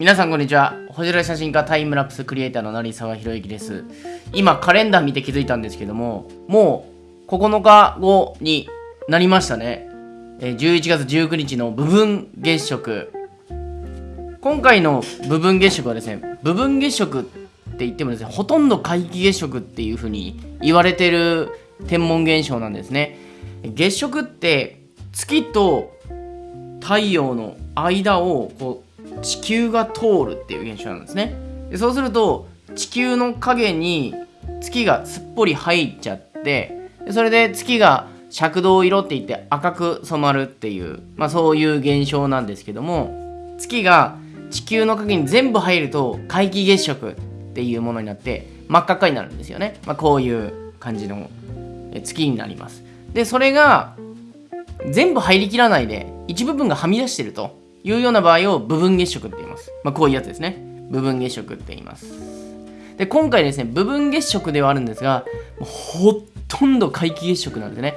皆さんこんにちは。星空写真家タイムラプスクリエイターの成沢宏之です。今カレンダー見て気づいたんですけどももう9日後になりましたね。え11月19日の部分月食。今回の部分月食はですね部分月食って言ってもですねほとんど皆既月食っていう風に言われてる天文現象なんですね。月食って月と太陽の間をこう地球が通るっていう現象なんですね。でそうすると地球の影に月がすっぽり入っちゃってでそれで月が赤道色って言って赤く染まるっていう、まあ、そういう現象なんですけども月が地球の影に全部入ると皆既月食っていうものになって真っ赤っかになるんですよね、まあ、こういう感じの月になります。でそれが全部入りきらないで一部分がはみ出してると。いうような場合を部分月食って言います、まあ、こういうやつですね。部分月食って言います。で今回ですね部分月食ではあるんですがもうほとんど皆既月食なんでね。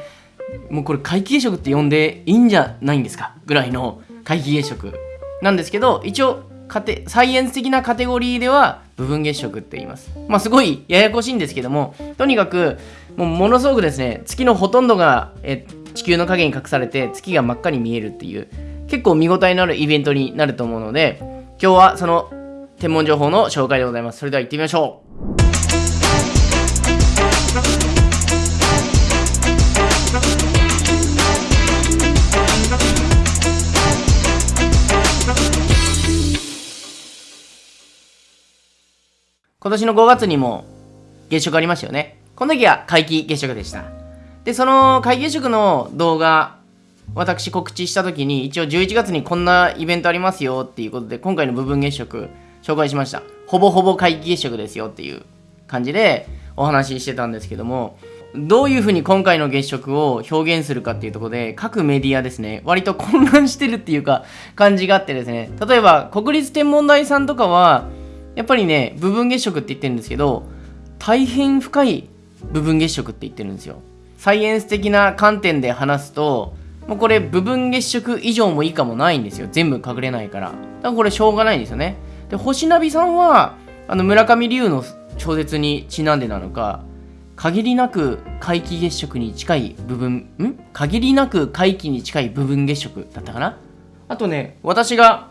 もうこれ皆既月食って呼んでいいんじゃないんですかぐらいの皆既月食なんですけど一応カテサイエンス的なカテゴリーでは部分月食って言います。まあすごいややこしいんですけどもとにかくもうものすごくですね月のほとんどがえ地球の影に隠されて月が真っ赤に見えるっていう結構見応えのあるイベントになると思うので今日はその天文情報の紹介でございます。それでは行ってみましょう。今年の5月にも月食ありましたよね。この時は皆既月食でした。でその皆既月食の動画私告知した時に一応11月にこんなイベントありますよっていうことで今回の部分月食紹介しました。ほぼほぼ皆既月食ですよっていう感じでお話ししてたんですけどもどういうふうに今回の月食を表現するかっていうところで各メディアですね割と混乱してるっていうか感じがあってですね。例えば国立天文台さんとかはやっぱりね部分月食って言ってるんですけど大変深い部分月食って言ってるんですよ。サイエンス的な観点で話すともうこれ部分月食以上も以下もないんですよ。全部隠れないから。だからこれしょうがないんですよね。で星ナビさんはあの村上龍の小説にちなんでなのか限りなく皆既月食に近い部分ん？限りなく皆既に近い部分月食だったかな？あとね私が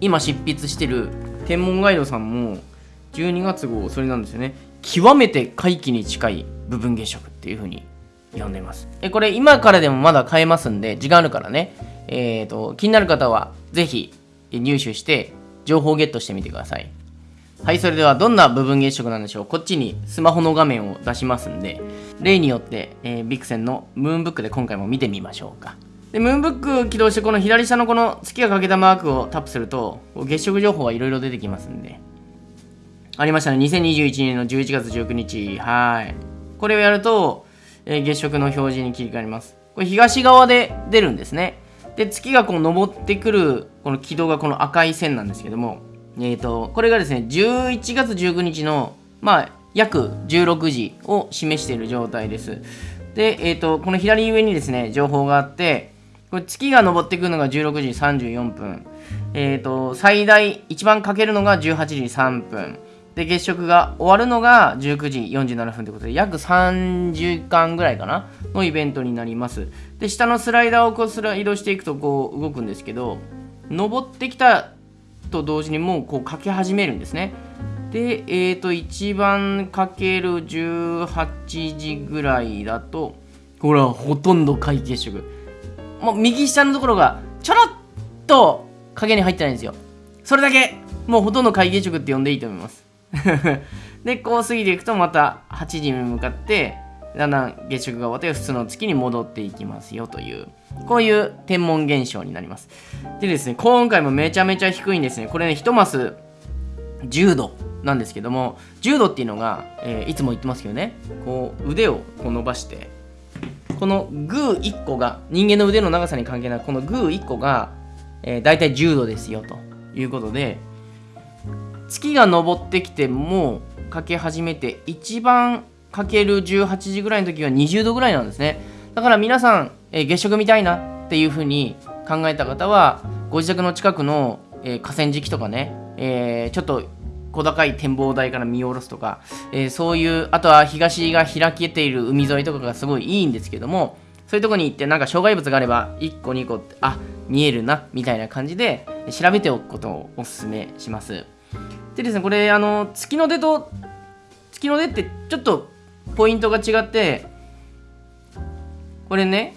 今執筆してる天文ガイドさんも12月号それなんですよね。極めて皆既に近い部分月食っていう風に呼んでます。でこれ今からでもまだ買えますんで時間あるからね。えー、と気になる方はぜひ入手して情報をゲットしてみてください。はいそれではどんな部分月食なんでしょう。こっちにスマホの画面を出しますんで例によって、えービクセンのムーンブックで今回も見てみましょうか。でムーンブック起動してこの左下のこの月が欠けたマークをタップすると月食情報がいろいろ出てきますんで。ありましたね。2021年の11月19日はい。これをやると、え月食の表示に切り替わります。これ東側で出るんですね。で月がこう昇ってくるこの軌道がこの赤い線なんですけどもえー、とこれがですね11月19日のまあ約16時を示している状態です。で、えー、とこの左上にですね情報があってこれ月が昇ってくるのが16時34分。えー、と最大一番かけるのが18時3分。で月食が終わるのが19時47分ということで約3時間ぐらいかなのイベントになります。で下のスライダーをこうスライドしていくとこう動くんですけど登ってきたと同時にもうこうかけ始めるんですね。でえっ、ー、と一番かける18時ぐらいだとほらほとんど皆月食。もう右下のところがちょろっと影に入ってないんですよ。それだけもうほとんど皆月食って呼んでいいと思います。でこう過ぎていくとまた8時に向かってだんだん月食が終わって普通の月に戻っていきますよというこういう天文現象になります。でですね今回もめちゃめちゃ低いんですね。これね1マス10度なんですけども10度っていうのが、えーいつも言ってますけどね。こう腕をこう伸ばしてこのグー1個が人間の腕の長さに関係なくこのグー1個が、えー、大体10度ですよということで月が昇ってきてもうかけ始めて一番かける18時ぐらいの時は20度ぐらいなんですね。だから皆さん、えー月食見たいなっていう風に考えた方はご自宅の近くの、ええー、河川敷とかね、えー、ちょっと小高い展望台から見下ろすとか、えー、そういうあとは東が開けている海沿いとかがすごいいいんですけどもそういうとこに行ってなんか障害物があれば1個2個ってあ見えるなみたいな感じで調べておくことをおすすめします。でですねこれあの月の出と月の出ってちょっとポイントが違ってこれね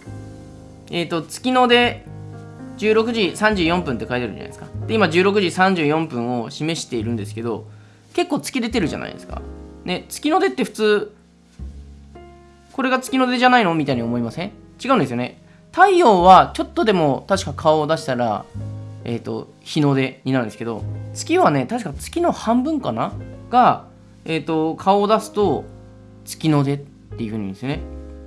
えっ、ー、と月の出16時34分って書いてあるじゃないですか。で今16時34分を示しているんですけど結構月出てるじゃないですか。ね月の出って普通これが月の出じゃないの？みたいに思いません？違うんですよね。太陽はちょっとでも確か顔を出したらえ、ー、と日の出になるんですけど月はね確か月の半分かな？がえ、ー、と顔を出すと月の出っていう風に言うんですよね。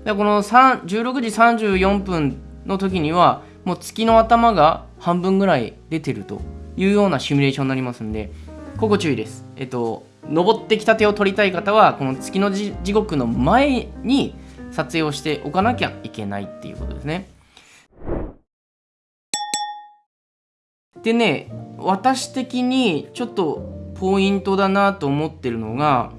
でこの16時34分の時にはもう月の頭が半分ぐらい出てるというようなシミュレーションになりますんでここ注意です。えっと登ってきた手を取りたい方はこの月の地獄の前に撮影をしておかなきゃいけないっていうことですね。でね私的にちょっとポイントだなと思ってるのが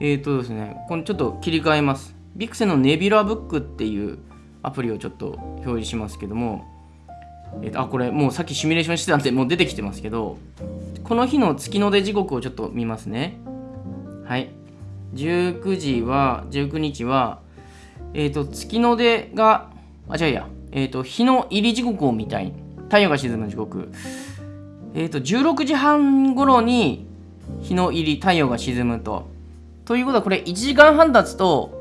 えっ、ー、とですねこのちょっと切り替えます。ビクセのネビュラブックっていうアプリをちょっと表示しますけども、えー、とあこれもうさっきシミュレーションしてたんでもう出てきてますけどこの日の月の出時刻をちょっと見ますねはい19時は19日はえっ、ー、と、月の出が、あ、違うや、えっ、ー、と、日の入り時刻を見たい。太陽が沈む時刻。え、ー、と、16時半頃に日の入り、太陽が沈むと。ということは、これ1時間半経つと、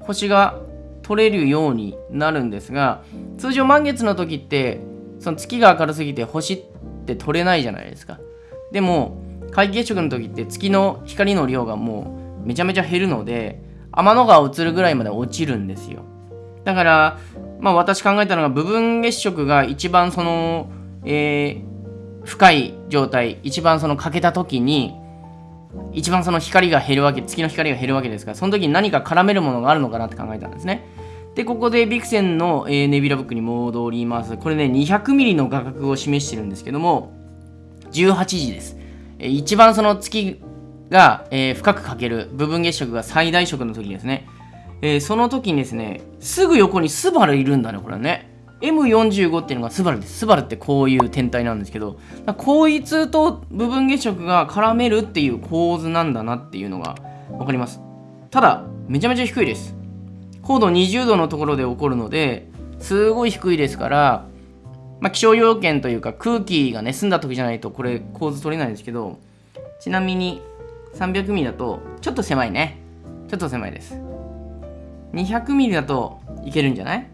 星が取れるようになるんですが、通常満月の時って、その月が明るすぎて星って取れないじゃないですか。でも、皆既月食の時って月の光の量がもうめちゃめちゃ減るので、天の川映るぐらいまで落ちるんですよだからまあ私考えたのが部分月食が一番その、えー、深い状態一番その欠けた時に一番その光が減るわけ月の光が減るわけですからその時に何か絡めるものがあるのかなって考えたんですねでここでビクセンの、えー、ネビュラブックに戻りますこれね 200mm の画角を示してるんですけども18時です、えー、一番その月が、えー、深くかける部分月食が最大色の時ですね。えー、その時にですね、すぐ横にスバルいるんだね、これね。M45 っていうのがスバルです。スバルってこういう天体なんですけど、こいつと部分月食が絡めるっていう構図なんだなっていうのが分かります。ただ、めちゃめちゃ低いです。高度20度のところで起こるので、すごい低いですから、まあ、気象要件というか空気がね、澄んだ時じゃないとこれ構図取れないんですけど、ちなみに300ミリだとちょっと狭いねちょっと狭いです200ミリだといけるんじゃない？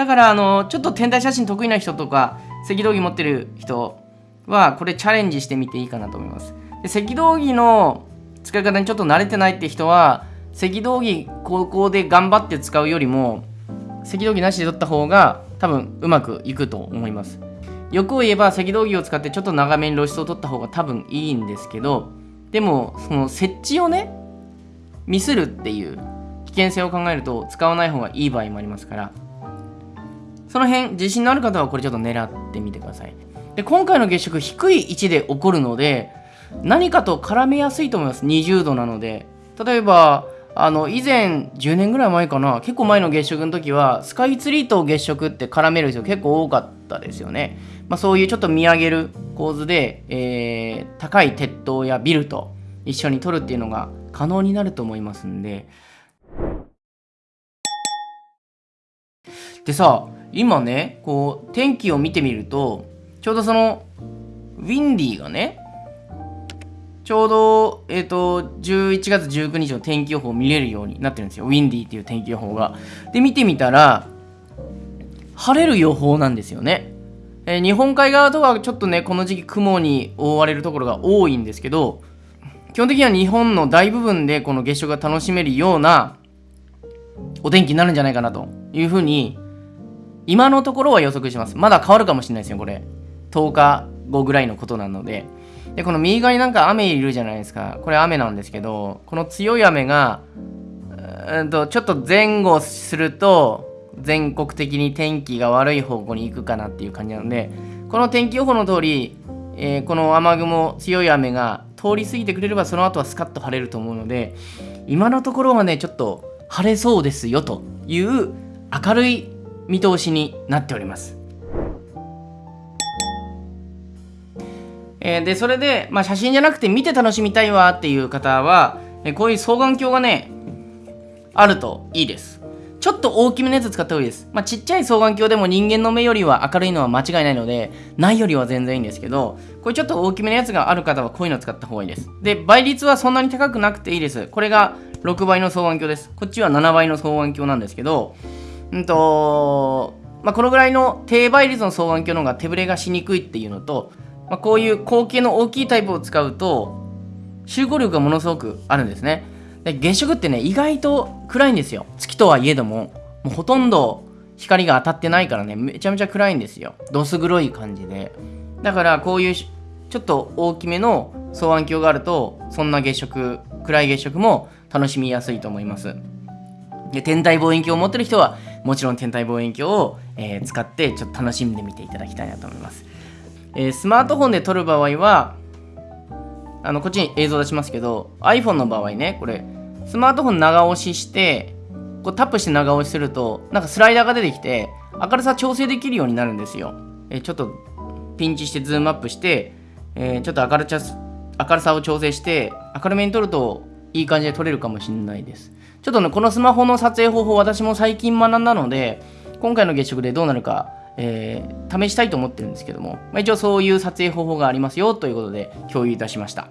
だからあのちょっと天体写真得意な人とか赤道儀持ってる人はこれチャレンジしてみていいかなと思います。で赤道儀の使い方にちょっと慣れてないって人は赤道儀高校で頑張って使うよりも赤道儀なしで撮った方が多分うまくいくと思います。欲を言えば赤道儀を使ってちょっと長めに露出を取った方が多分いいんですけどでもその設置をねミスるっていう危険性を考えると使わない方がいい場合もありますからその辺自信のある方はこれちょっと狙ってみてください。で今回の月食低い位置で起こるので何かと絡めやすいと思います。20度なので。例えばあの以前10年ぐらい前かな。結構前の月食の時はスカイツリーと月食って絡める人結構多かったですよね。まあ、そういうちょっと見上げる構図で、えー、高い鉄塔やビルと一緒に撮るっていうのが可能になると思いますんで。でさ今ねこう天気を見てみるとちょうどそのウィンディーがねちょうど、えっ、ー、と、11月19日の天気予報を見れるようになってるんですよ。ウィンディーっていう天気予報が。で、見てみたら、晴れる予報なんですよね。えー、日本海側とはちょっとねこの時期雲に覆われるところが多いんですけど基本的には日本の大部分でこの月食が楽しめるようなお天気になるんじゃないかなというふうに今のところは予測します。まだ変わるかもしれないですよこれ。10日後ぐらいのことなので。でこの右側になんか雨いるじゃないですか。これ雨なんですけどこの強い雨がうんとちょっと前後すると全国的に天気が悪い方向に行くかなっていう感じなのでこの天気予報の通り、ええー、この雨雲強い雨が通り過ぎてくれればその後はスカッと晴れると思うので今のところはねちょっと晴れそうですよという明るい見通しになっております。えー、でそれで、まあ、写真じゃなくて見て楽しみたいわっていう方は、え、こういう双眼鏡がねあるといいです。ちょっと大きめのやつ使った方がいいです、まあ、ちっちゃい双眼鏡でも人間の目よりは明るいのは間違いないのでないよりは全然いいんですけどこれちょっと大きめのやつがある方はこういうの使った方がいいです。で倍率はそんなに高くなくていいです。これが6倍の双眼鏡です。こっちは7倍の双眼鏡なんですけどうんとまあ、このぐらいの低倍率の双眼鏡の方が手ぶれがしにくいっていうのとまあ、こういう光景の大きいタイプを使うと集合力がものすごくあるんですね。で月食ってね意外と暗いんですよ。月とはいえどももうほとんど光が当たってないからねめちゃめちゃ暗いんですよ。どす黒い感じで。だからこういうちょっと大きめの双眼鏡があるとそんな月食暗い月食も楽しみやすいと思います。で天体望遠鏡を持ってる人はもちろん天体望遠鏡を、えー、使ってちょっと楽しんでみていただきたいなと思います。えー、スマートフォンで撮る場合はあのこっちに映像出しますけど iPhone の場合ねこれスマートフォン長押ししてこうタップして長押しするとなんかスライダーが出てきて明るさ調整できるようになるんですよ、えー、ちょっとピンチしてズームアップして、えー、ちょっと明る明るさを調整して明るめに撮るといい感じで撮れるかもしれないです。ちょっとねこのスマホの撮影方法私も最近学んだので今回の月食でどうなるかえー、試したいと思ってるんですけども、まあ、一応そういう撮影方法がありますよということで共有いたしました。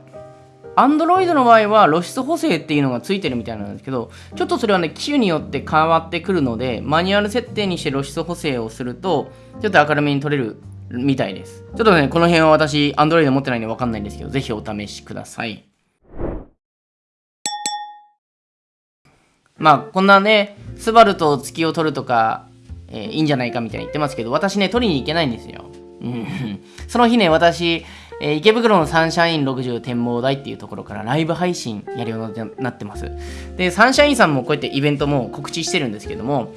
Android の場合は露出補正っていうのがついてるみたいなんですけど、ちょっとそれはね、機種によって変わってくるので、マニュアル設定にして露出補正をすると、ちょっと明るめに撮れるみたいです。ちょっとね、この辺は私、Android 持ってないんでわかんないんですけど、ぜひお試しください。まあ、こんなね、スバルと月を撮るとか、えー、いいんじゃないかみたいに言ってますけど、私ね、取りに行けないんですよ。うん、その日ね、私、えー、池袋のサンシャイン60展望台っていうところからライブ配信やるようになってます。で、サンシャインさんもこうやってイベントも告知してるんですけども、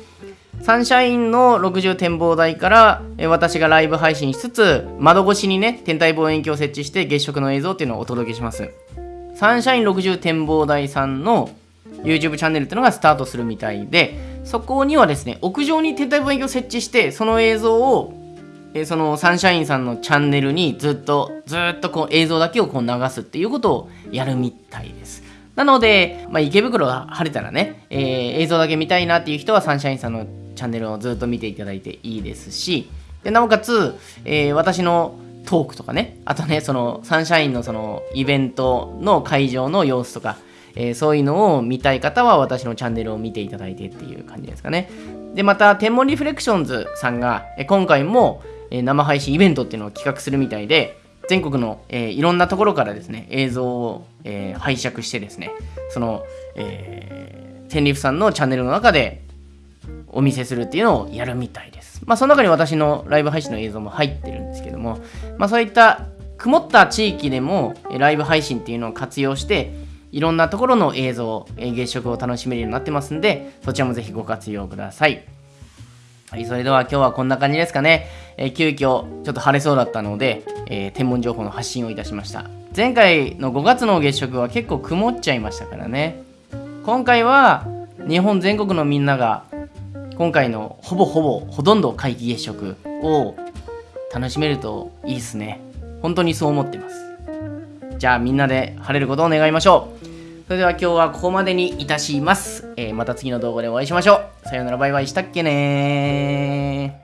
サンシャインの60展望台から、えー、私がライブ配信しつつ、窓越しにね、天体望遠鏡を設置して月食の映像っていうのをお届けします。サンシャイン60展望台さんの YouTube チャンネルっていうのがスタートするみたいで、そこにはですね、屋上に天体望遠鏡を設置して、その映像を、えそのサンシャインさんのチャンネルにずっと、ずっとこう映像だけをこう流すっていうことをやるみたいです。なので、まあ、池袋が晴れたらね、えー、映像だけ見たいなっていう人はサンシャインさんのチャンネルをずっと見ていただいていいですし、でなおかつ、えー、私のトークとかね、あとね、そのサンシャインのそのイベントの会場の様子とか、えー、そういうのを見たい方は私のチャンネルを見ていただいてっていう感じですかね。で、また、天文リフレクションズさんが、え今回も、え生配信イベントっていうのを企画するみたいで、全国の、えー、いろんなところからですね、映像を、えー、拝借してですね、その、えー、天リフさんのチャンネルの中でお見せするっていうのをやるみたいです。まあ、その中に私のライブ配信の映像も入ってるんですけども、まあ、そういった曇った地域でもライブ配信っていうのを活用して、いろんなところの映像、月食を楽しめるようになってますんで、そちらもぜひご活用ください。はい、それでは今日はこんな感じですかね。えー、急遽ちょっと晴れそうだったので、えー、天文情報の発信をいたしました。前回の5月の月食は結構曇っちゃいましたからね。今回は日本全国のみんなが今回のほぼほぼほとんど皆既月食を楽しめるといいですね。本当にそう思ってます。じゃあみんなで晴れることを願いましょう。それでは今日はここまでにいたします。えー、また次の動画でお会いしましょう。さようならバイバイしたっけね